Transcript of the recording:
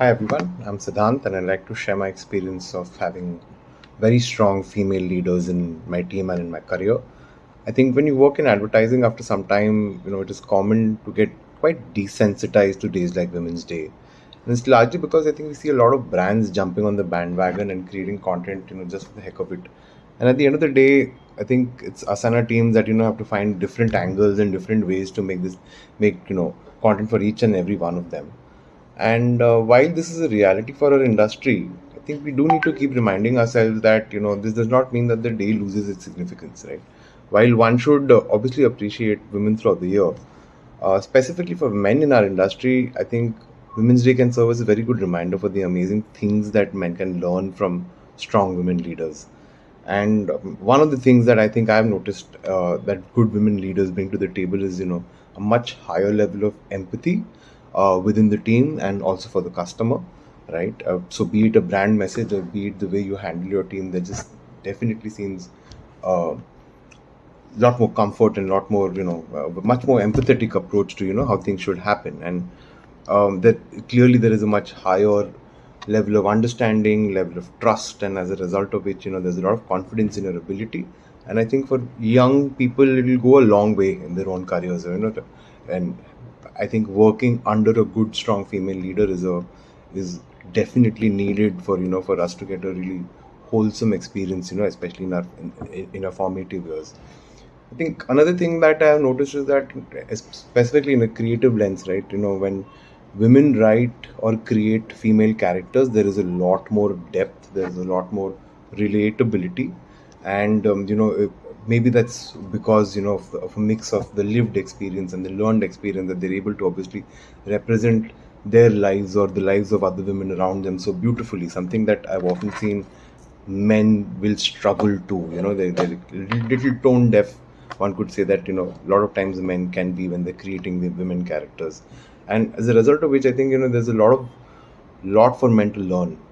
Hi everyone, I'm Siddhant and I'd like to share my experience of having very strong female leaders in my team and in my career. I think when you work in advertising after some time, you know, it is common to get quite desensitized to days like Women's Day. And it's largely because I think we see a lot of brands jumping on the bandwagon and creating content, you know, just for the heck of it. And at the end of the day, I think it's Asana teams that, you know, have to find different angles and different ways to make this, make, you know, content for each and every one of them. And uh, while this is a reality for our industry, I think we do need to keep reminding ourselves that you know this does not mean that the day loses its significance, right? While one should uh, obviously appreciate women throughout the year, uh, specifically for men in our industry, I think Women's Day can serve as a very good reminder for the amazing things that men can learn from strong women leaders. And um, one of the things that I think I've noticed uh, that good women leaders bring to the table is, you know, a much higher level of empathy uh, within the team and also for the customer, right? Uh, so, be it a brand message or be it the way you handle your team, that just definitely seems a lot more comfort and a lot more, you know, a much more empathetic approach to, you know, how things should happen. And um, that clearly there is a much higher level of understanding, level of trust, and as a result of which, you know, there's a lot of confidence in your ability. And I think for young people, it will go a long way in their own careers, you know, and I think working under a good, strong female leader is a is definitely needed for you know for us to get a really wholesome experience, you know, especially in our in, in our formative years. I think another thing that I have noticed is that, specifically in a creative lens, right? You know, when women write or create female characters, there is a lot more depth, there's a lot more relatability, and um, you know, maybe that's because you know of, of a mix of the lived experience and the learned experience that they're able to obviously represent their lives or the lives of other women around them so beautifully. Something that I've often seen men will struggle to. You know, they, they're little tone deaf. One could say that, you know, a lot of times men can be when they're creating the women characters. And as a result of which, I think, you know, there's a lot of lot for men to learn